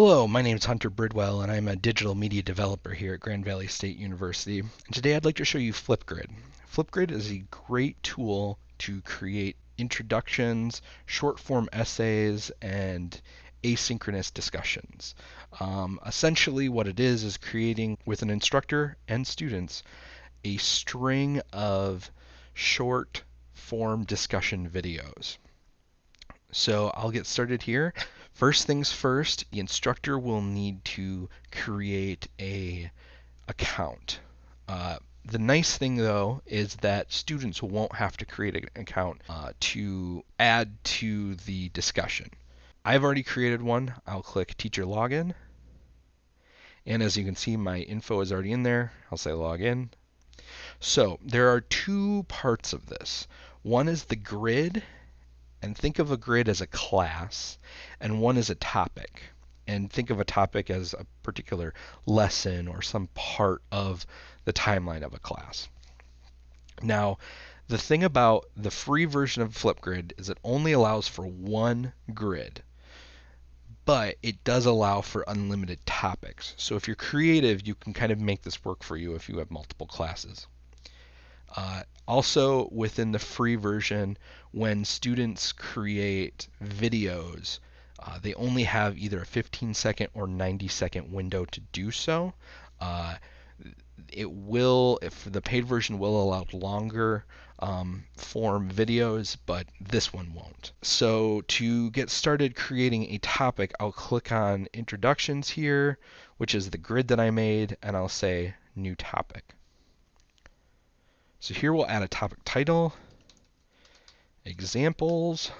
Hello, my name is Hunter Bridwell and I'm a digital media developer here at Grand Valley State University. And today I'd like to show you Flipgrid. Flipgrid is a great tool to create introductions, short form essays, and asynchronous discussions. Um, essentially what it is is creating with an instructor and students a string of short form discussion videos. So I'll get started here. First things first, the instructor will need to create a account. Uh, the nice thing though is that students won't have to create an account uh, to add to the discussion. I've already created one. I'll click teacher login. And as you can see, my info is already in there. I'll say login. So there are two parts of this. One is the grid and think of a grid as a class, and one as a topic. And think of a topic as a particular lesson or some part of the timeline of a class. Now, the thing about the free version of Flipgrid is it only allows for one grid, but it does allow for unlimited topics. So if you're creative, you can kind of make this work for you if you have multiple classes. Uh, also, within the free version, when students create videos, uh, they only have either a 15 second or 90 second window to do so. Uh, it will, if the paid version will allow longer um, form videos, but this one won't. So to get started creating a topic, I'll click on introductions here, which is the grid that I made, and I'll say new topic. So here we'll add a topic title, examples,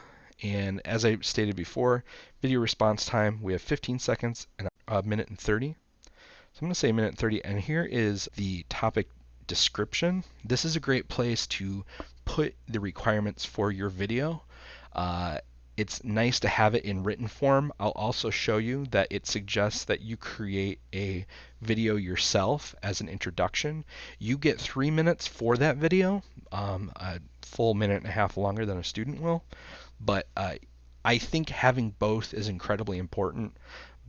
and as I stated before, video response time, we have 15 seconds and a minute and 30. So I'm going to say a minute and 30, and here is the topic description. This is a great place to put the requirements for your video. Uh, it's nice to have it in written form. I'll also show you that it suggests that you create a video yourself as an introduction. You get three minutes for that video, um, a full minute and a half longer than a student will. But uh, I think having both is incredibly important,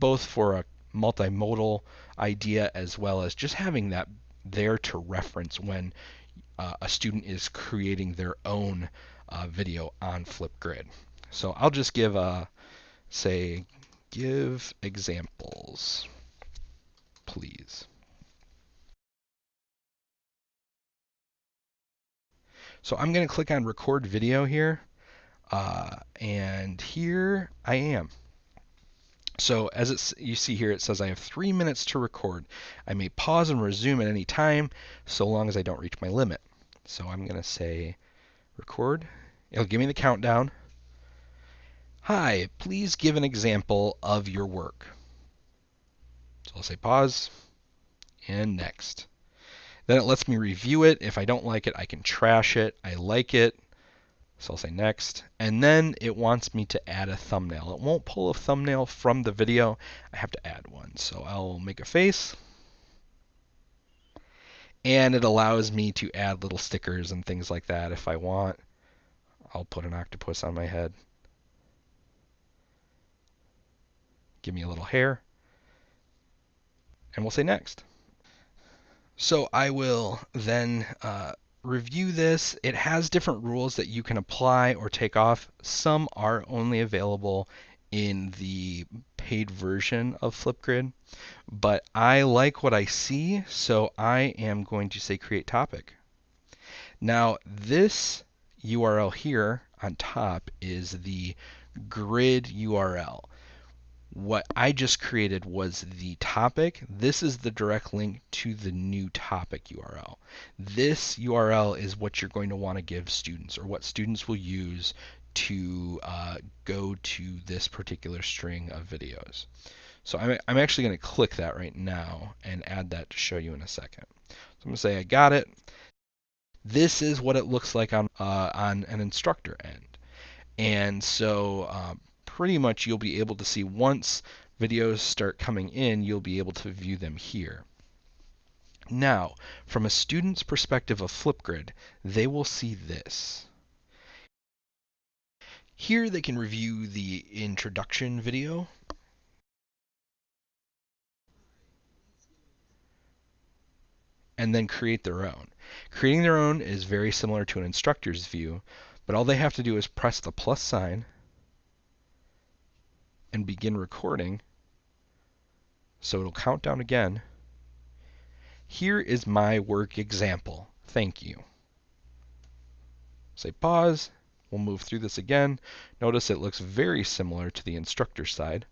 both for a multimodal idea as well as just having that there to reference when uh, a student is creating their own uh, video on Flipgrid. So I'll just give a, say, give examples, please. So I'm going to click on record video here. Uh, and here I am. So as it's, you see here, it says I have three minutes to record. I may pause and resume at any time, so long as I don't reach my limit. So I'm going to say record. It'll give me the countdown. Hi, please give an example of your work. So I'll say pause and next. Then it lets me review it. If I don't like it, I can trash it. I like it. So I'll say next. And then it wants me to add a thumbnail. It won't pull a thumbnail from the video. I have to add one. So I'll make a face. And it allows me to add little stickers and things like that if I want. I'll put an octopus on my head. Give me a little hair, and we'll say next. So I will then uh, review this. It has different rules that you can apply or take off. Some are only available in the paid version of Flipgrid, but I like what I see, so I am going to say create topic. Now this URL here on top is the grid URL what I just created was the topic. This is the direct link to the new topic URL. This URL is what you're going to want to give students or what students will use to uh, go to this particular string of videos. So I'm, I'm actually going to click that right now and add that to show you in a second. So I'm going to say I got it. This is what it looks like on, uh, on an instructor end. And so um, pretty much you'll be able to see once videos start coming in, you'll be able to view them here. Now, from a student's perspective of Flipgrid, they will see this. Here they can review the introduction video. And then create their own. Creating their own is very similar to an instructor's view, but all they have to do is press the plus sign and begin recording. So it'll count down again. Here is my work example. Thank you. Say pause. We'll move through this again. Notice it looks very similar to the instructor side.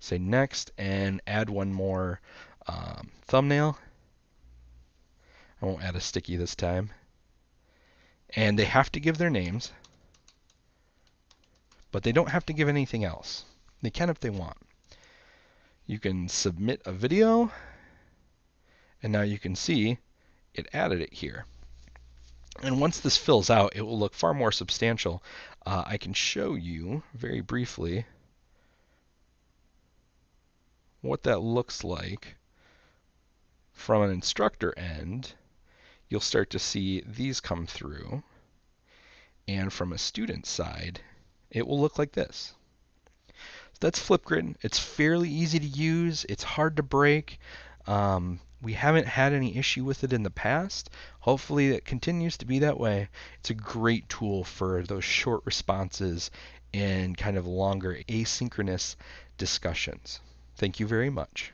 Say next and add one more um, thumbnail. I won't add a sticky this time. And they have to give their names, but they don't have to give anything else. They can if they want. You can submit a video, and now you can see it added it here. And once this fills out, it will look far more substantial. Uh, I can show you very briefly what that looks like from an instructor end you'll start to see these come through. And from a student side, it will look like this. That's Flipgrid. It's fairly easy to use. It's hard to break. Um, we haven't had any issue with it in the past. Hopefully it continues to be that way. It's a great tool for those short responses and kind of longer asynchronous discussions. Thank you very much.